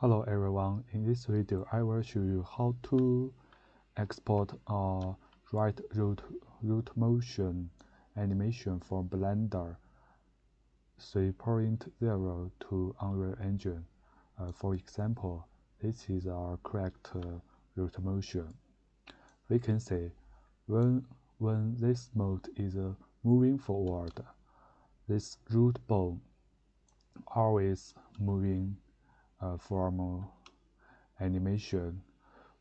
Hello everyone, in this video I will show you how to export a right root, root motion animation from Blender 3.0 to Unreal Engine. Uh, for example, this is our correct uh, root motion. We can see when, when this mode is uh, moving forward, this root bone always moving from animation.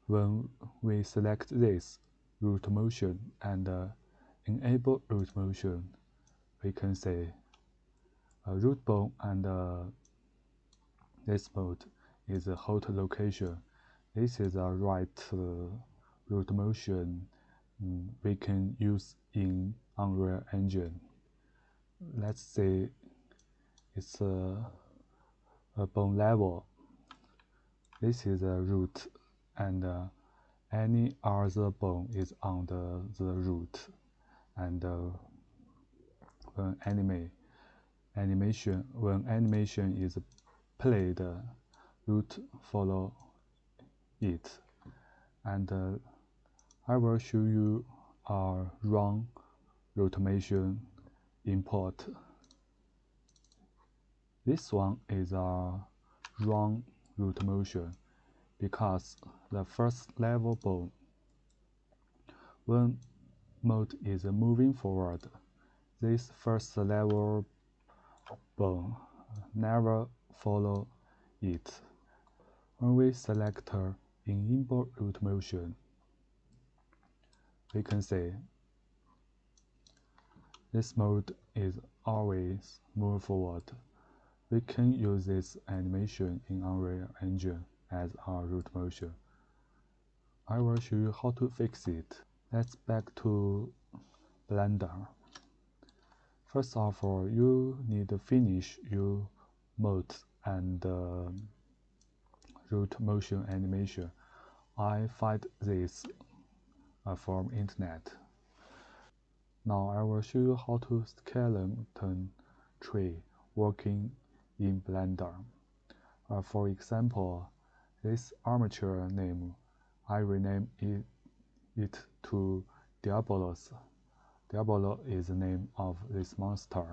When we select this root motion and uh, enable root motion, we can say a root bone and uh, this mode is a hot location. This is a right uh, root motion um, we can use in Unreal Engine. Let's say it's a, a bone level. This is a root and uh, any other bone is on the, root. And uh, when anime animation when animation is played root follow it. And uh, I will show you a wrong rotation import this one is a wrong root motion because the first level bone when mode is moving forward this first level bone never follow it. When we select in import root motion we can see this mode is always move forward we can use this animation in Unreal Engine as our root motion. I will show you how to fix it. Let's back to Blender. First of all, you need to finish your mode and uh, root motion animation. I find this uh, from internet. Now I will show you how to skeleton tree working in Blender. Uh, for example, this armature name, I rename it, it to Diabolos. Diabolo is the name of this monster.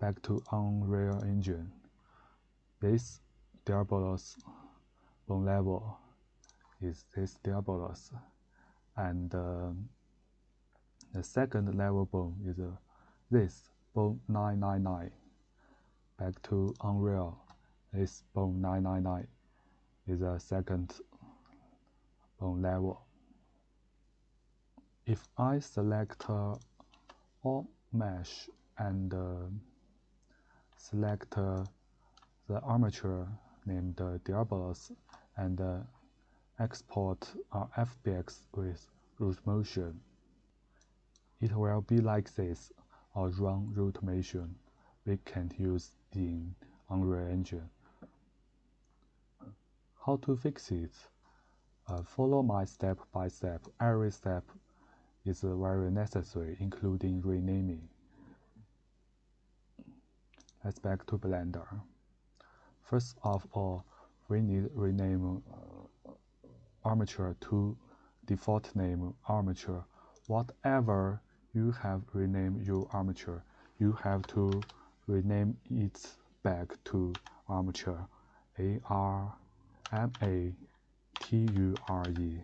Back to Unreal Engine. This Diabolos bone level is this Diabolos. And uh, the second level bone is uh, this bone 999 back to Unreal. This bone 999 is a second bone level. If I select uh, all mesh and uh, select uh, the armature named uh, Diabolos and uh, export our FBX with root motion, it will be like this, a wrong root motion we can use in Unreal Engine. How to fix it? Uh, follow my step by step. Every step is very necessary, including renaming. Let's back to Blender. First of all, we need rename armature to default name armature. Whatever you have renamed your armature, you have to rename it back to armature A R M A T U R E.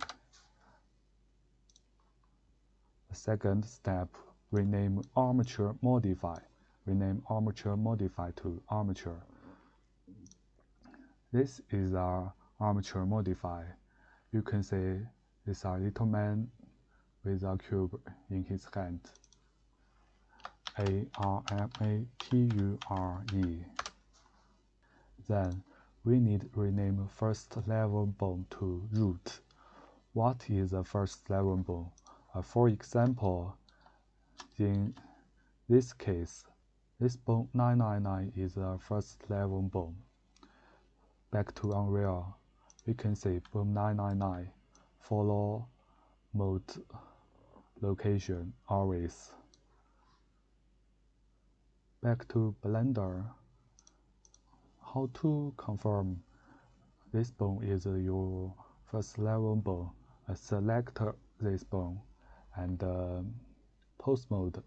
The second step, rename armature modify. Rename armature modify to armature. This is our armature modify. You can see this a little man with a cube in his hand. A R M A T U R E. Then we need rename first level bone to root. What is a first level bone? Uh, for example, in this case, this bone 999 is a first level bone. Back to Unreal, we can say bone 999 follow mode location always back to Blender. how to confirm this bone is your first level bone. Uh, select this bone and uh, pose mode.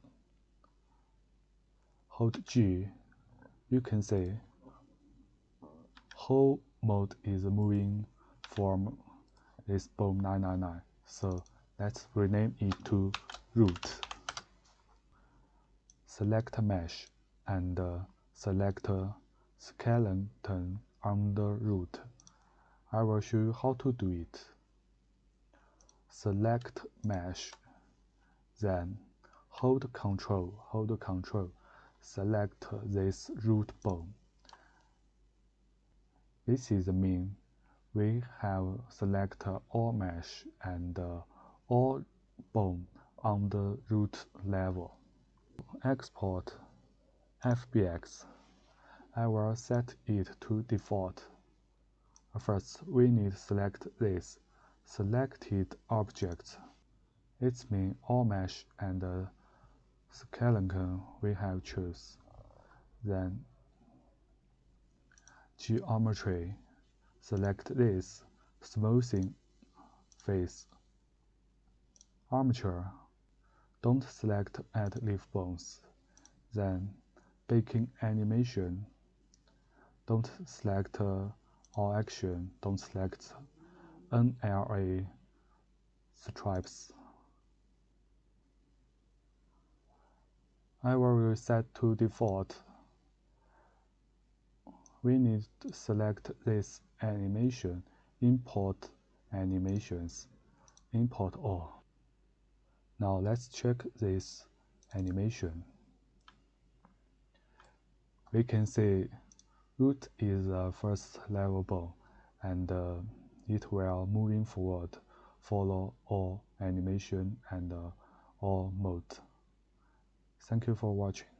Hold G. You can see whole mode is moving from this bone 999. So let's rename it to root. Select mesh and uh, select skeleton under root. I will show you how to do it. Select mesh, then hold control, hold control, select this root bone. This is the mean. We have select all mesh and uh, all bone on the root level. Export FBX. I will set it to default. First, we need select this selected object. It's mean all mesh and the skeleton we have choose. Then geometry, select this smoothing face. Armature, don't select add leaf bones. Then baking animation, don't select uh, all action, don't select NLA strips. I will reset to default. We need to select this animation, import animations, import all. Now let's check this animation. We can see root is a first level bone and uh, it will moving forward follow all animation and uh, all mode. Thank you for watching.